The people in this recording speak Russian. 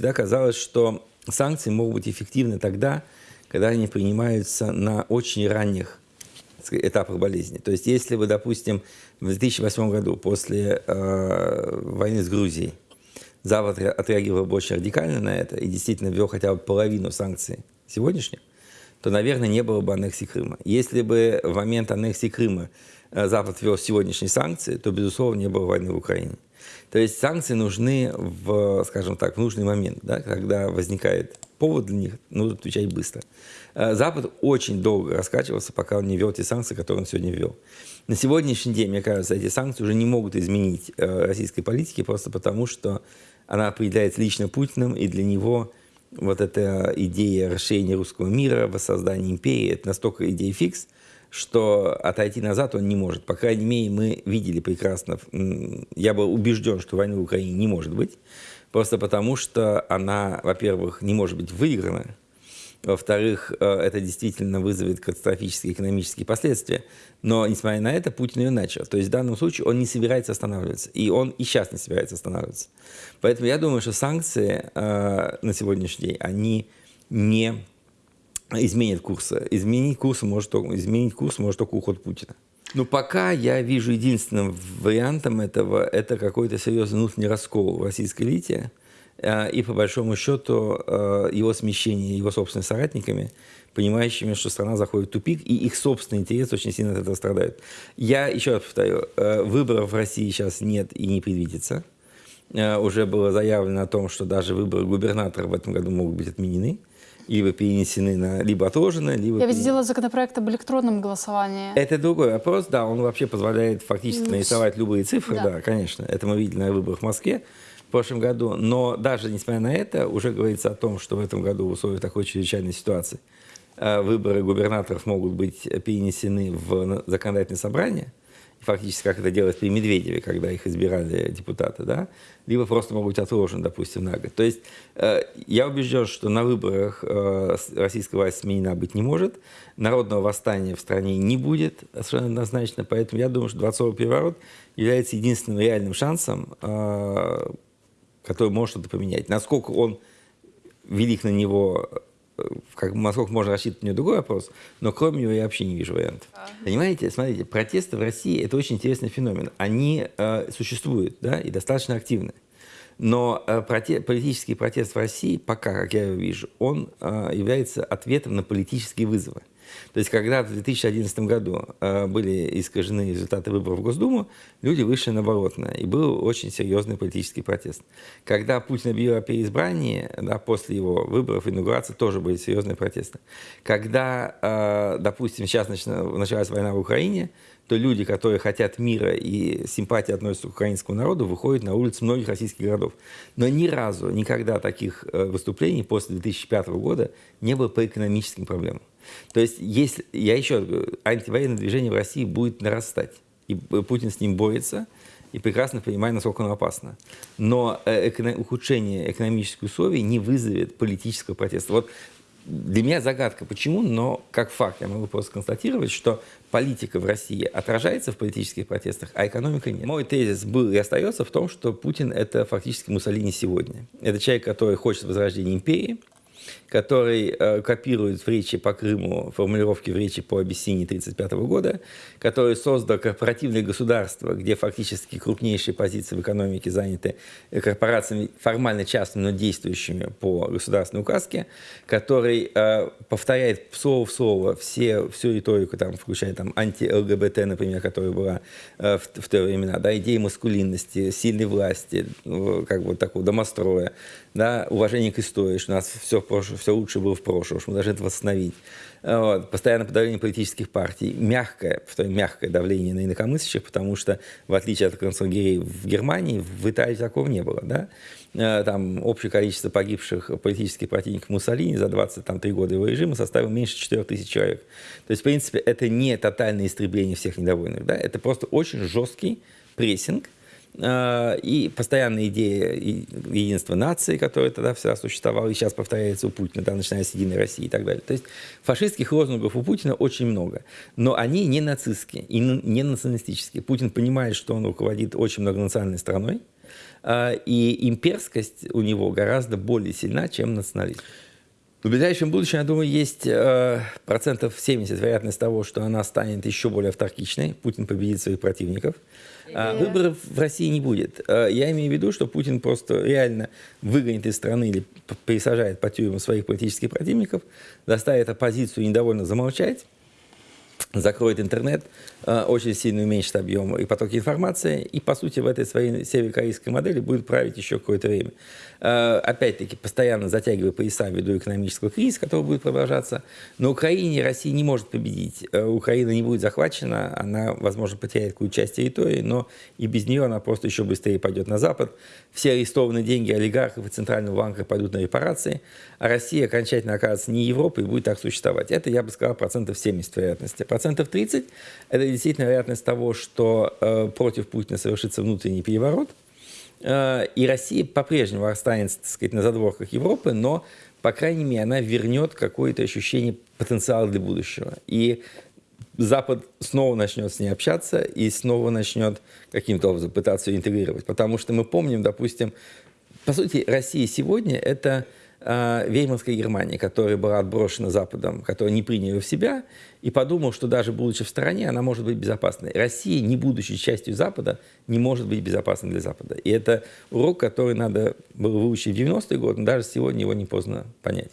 всегда казалось, что санкции могут быть эффективны тогда, когда они принимаются на очень ранних этапах болезни. То есть если вы, допустим, в 2008 году после э, войны с Грузией Запад отреагировал очень радикально на это и действительно ввел хотя бы половину санкций сегодняшних, то, наверное, не было бы аннексии Крыма. Если бы в момент аннексии Крыма э, Запад ввел сегодняшние санкции, то, безусловно, не было войны в Украине. То есть санкции нужны в, скажем так, в нужный момент, да, когда возникает повод для них, нужно отвечать быстро. Э, Запад очень долго раскачивался, пока он не ввел те санкции, которые он сегодня ввел. На сегодняшний день, мне кажется, эти санкции уже не могут изменить э, российской политики, просто потому что она определяется лично Путиным, и для него вот эта идея расширения русского мира, воссоздания империи, это настолько идея фикс, что отойти назад он не может. По крайней мере, мы видели прекрасно, я был убежден, что войны в Украине не может быть, просто потому что она, во-первых, не может быть выиграна, во-вторых, э, это действительно вызовет катастрофические экономические последствия. Но, несмотря на это, Путин ее начал. То есть в данном случае он не собирается останавливаться. И он и сейчас не собирается останавливаться. Поэтому я думаю, что санкции э, на сегодняшний день, они не изменят курса. Изменить курс может только, изменить курс может только уход Путина. Но пока я вижу единственным вариантом этого, это какой-то серьезный внутренний раскол в российской элите, Э, и, по большому счету, э, его смещение его собственными соратниками, понимающими, что страна заходит в тупик, и их собственные интересы очень сильно от этого страдают. Я еще раз повторю, э, выборов в России сейчас нет и не предвидится. Уже было заявлено о том, что даже выборы губернатора в этом году могут быть отменены либо перенесены на, либо отложены, либо... Я ведь сделала законопроект об электронном голосовании. Это другой вопрос, да, он вообще позволяет фактически нарисовать любые цифры, да. да, конечно. Это мы видели на выборах в Москве в прошлом году. Но даже несмотря на это, уже говорится о том, что в этом году в условиях такой чрезвычайной ситуации э, выборы губернаторов могут быть перенесены в законодательное собрание, фактически как это делалось при Медведеве, когда их избирали депутаты, да, либо просто могут быть отложены, допустим, на год. То есть э, я убежден, что на выборах э, российская власть сменена быть не может, народного восстания в стране не будет совершенно однозначно, поэтому я думаю, что дворцовый переворот является единственным реальным шансом э, который может что-то поменять. Насколько он велик на него, как, насколько можно рассчитывать, него другой вопрос, но кроме него я вообще не вижу вариантов. А. Понимаете, смотрите, протесты в России – это очень интересный феномен. Они э, существуют, да, и достаточно активны. Но э, проте политический протест в России, пока, как я его вижу, он э, является ответом на политические вызовы. То есть, когда в 2011 году э, были искажены результаты выборов в Госдуму, люди вышли на болотное, и был очень серьезный политический протест. Когда Путин объявил о переизбрании, да, после его выборов, инаугурации, тоже были серьезные протесты. Когда, э, допустим, сейчас началась война в Украине, то люди, которые хотят мира и симпатии относятся к украинскому народу, выходят на улицы многих российских городов. Но ни разу, никогда таких э, выступлений после 2005 года не было по экономическим проблемам. То есть, если, я еще говорю, антивоенное движение в России будет нарастать. И Путин с ним борется, и прекрасно понимает, насколько оно опасно. Но э, эко ухудшение экономических условий не вызовет политического протеста. Вот для меня загадка, почему, но как факт я могу просто констатировать, что политика в России отражается в политических протестах, а экономика нет. Мой тезис был и остается в том, что Путин – это фактически Муссолини сегодня. Это человек, который хочет возрождения империи, который э, копирует в речи по Крыму формулировки в речи по Абиссинии 1935 года, который создал корпоративное государство, где фактически крупнейшие позиции в экономике заняты корпорациями формально частными, но действующими по государственной указке, который э, повторяет слово в слово все, всю риторику, там, включая там, анти-ЛГБТ, например, которая была э, в, в те времена, да, идеи маскулинности, сильной власти, как бы такого домостроя, да, уважение к истории, что у нас все, все лучше было в прошлом, что мы должны это восстановить. Вот. Постоянное подавление политических партий, мягкое, повторяю, мягкое давление на инакомыслящих, потому что, в отличие от концлагерей в Германии, в Италии такого не было. Да? Э, там общее количество погибших политических противников Муссолини за 23 года его режима составило меньше 4 тысяч человек. То есть, в принципе, это не тотальное истребление всех недовольных. Да? Это просто очень жесткий прессинг – и постоянная идея единства нации, которая тогда всегда существовала, и сейчас повторяется у Путина, да, начиная с Единой России и так далее. То есть фашистских лозунгов у Путина очень много, но они не нацистские и не националистические. Путин понимает, что он руководит очень многонациональной страной, а, и имперскость у него гораздо более сильна, чем национализм. В ближайшем будущем, я думаю, есть э, процентов 70 вероятность того, что она станет еще более автаркичной. Путин победит своих противников. А выборов в России не будет. Э, я имею в виду, что Путин просто реально выгонит из страны или пересажает по тюрьмам своих политических противников, заставит оппозицию недовольно замолчать, закроет интернет, э, очень сильно уменьшит объем и потоки информации, и, по сути, в этой своей северокорейской модели будет править еще какое-то время. Э, опять-таки, постоянно затягивая пояса ввиду экономического кризиса, который будет продолжаться. На Украине Россия не может победить. Э, Украина не будет захвачена, она, возможно, потеряет какую-то часть территории, но и без нее она просто еще быстрее пойдет на Запад. Все арестованные деньги олигархов и Центрального банка пойдут на репарации, а Россия окончательно окажется не Европой и будет так существовать. Это, я бы сказал, процентов 70 вероятности. Процентов 30 – это действительно вероятность того, что э, против Путина совершится внутренний переворот – Э, и Россия по-прежнему останется, так сказать, на задворках Европы, но, по крайней мере, она вернет какое-то ощущение потенциала для будущего. И Запад снова начнет с ней общаться и снова начнет каким-то образом пытаться ее интегрировать. Потому что мы помним, допустим, по сути, Россия сегодня – это э, Веймарская Германия, которая была отброшена Западом, которая не приняла в себя, и подумал, что даже будучи в стороне, она может быть безопасной. Россия, не будучи частью Запада, не может быть безопасной для Запада. И это урок, который надо было выучить в 90-е годы, но даже сегодня его не поздно понять.